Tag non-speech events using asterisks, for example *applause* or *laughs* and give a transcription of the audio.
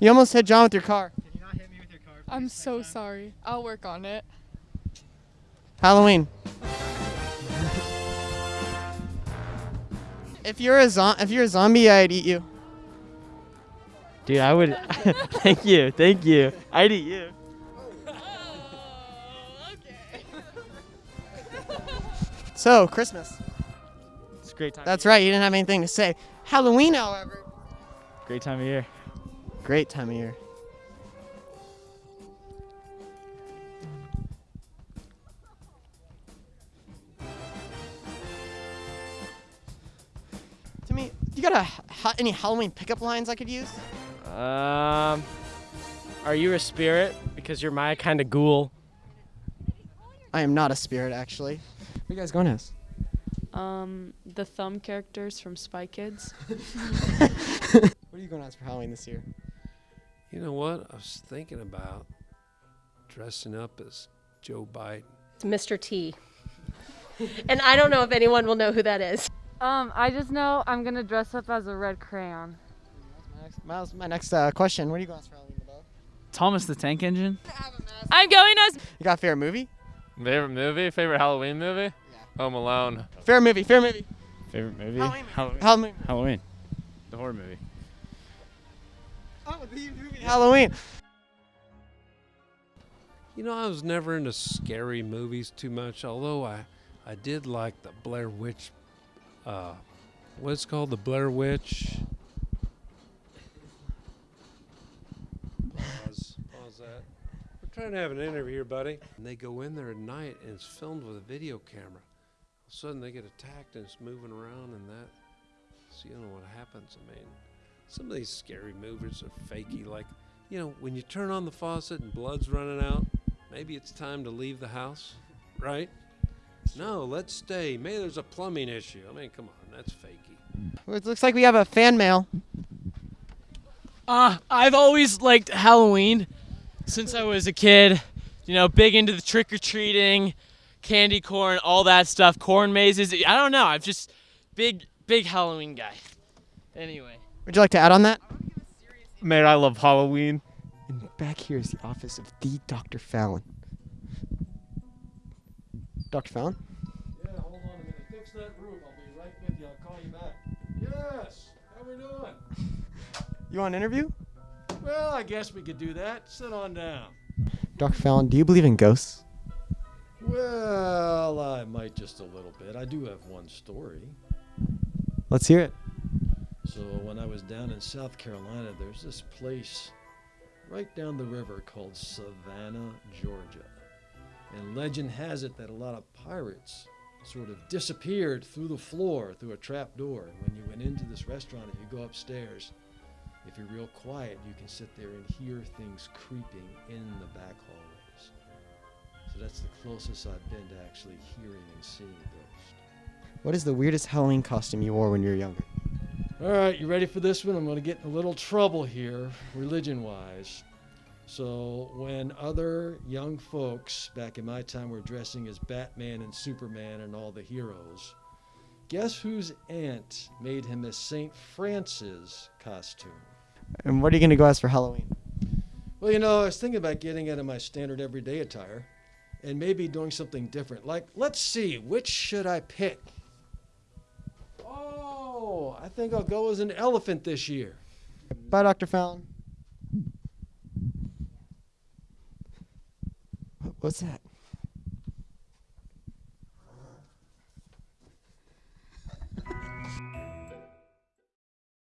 You almost hit John with your car. Can you not hit me with your car? I'm so sorry. I'll work on it. Halloween. if you're a zo- if you're a zombie, I'd eat you. Dude, I would. *laughs* thank you, thank you. I'd eat you. Oh, *laughs* so Christmas. It's a great time. That's right. You didn't have anything to say. Halloween, however, Great time of year. Great time of year. To me, you got a, ha- any Halloween pickup lines I could use? Um, are you a spirit? Because you're my kind of ghoul. I am not a spirit, actually. What are you guys going as? Um, the thumb characters from Spy Kids. *laughs* *laughs* What are you going as for Halloween this year? You know what? I was thinking about dressing up as Joe Biden. It's Mr. T. *laughs* and I don't know if anyone will know who that is. Um, I just know I'm gonna dress up as a red crayon. My Miles, my next uh, question. What are you going as for Halloween, Bo? Thomas the Tank Engine. I'm going as You got a favorite movie? Favorite movie? Favorite Halloween movie? Home Alone. Fair movie. Fair movie. Favorite movie? Halloween. Halloween. Halloween. Halloween. The horror movie. The movie Halloween. You know, I was never into scary movies too much, although I, I did like the Blair Witch. Uh, what's called? The Blair Witch. Pause. Pause that. We're trying to have an interview here, buddy. And they go in there at night and it's filmed with a video camera. All of a sudden they get attacked and it's moving around and that. So you know what happens. I mean, some of these scary movies are fakey. Like, you know, when you turn on the faucet and blood's running out, maybe it's time to leave the house, right? No, let's stay. Maybe there's a plumbing issue. I mean, come on, that's fakey. Well, It looks like we have a fan mail. Uh, I've always liked Halloween since I was a kid. You know, big into the trick or treating, candy corn, all that stuff, corn mazes. I don't know. I'm just big, big Halloween guy. Anyway. Would you like to add on that? Man, I love Halloween. And back here is the office of the Dr. Fallon. Dr. Fallon? Yeah, hold on a minute. Fix that roof. I'll be right with you. I'll call you back. Yes. How are we doing? *laughs* You want an interview? Well, I guess we could do that. Sit on down. Dr. Fallon, do you believe in ghosts? Well, I might just a little bit. I do have one story. Let's hear it. So, when I was down in South Carolina, there's this place right down the river called Savannah, Georgia. And legend has it that a lot of pirates sort of disappeared through the floor through a trap door. And when you went into this restaurant, if you go upstairs, if you're real quiet, you can sit there and hear things creeping in the back hallways. So that's the closest I've been to actually hearing and seeing a ghost. What is the weirdest Halloween costume you wore when you were younger? All right, you ready for this one? I'm going to get in a little trouble here, religion wise. So, when other young folks back in my time were dressing as Batman and Superman and all the heroes, guess whose aunt made him a St. Francis costume? And what are you going to go as for Halloween? Well, you know, I was thinking about getting out of my standard everyday attire and maybe doing something different. Like, let's see, which should I pick? Oh, I think I'll go as an elephant this year. Bye, Dr. Fallon. What's that?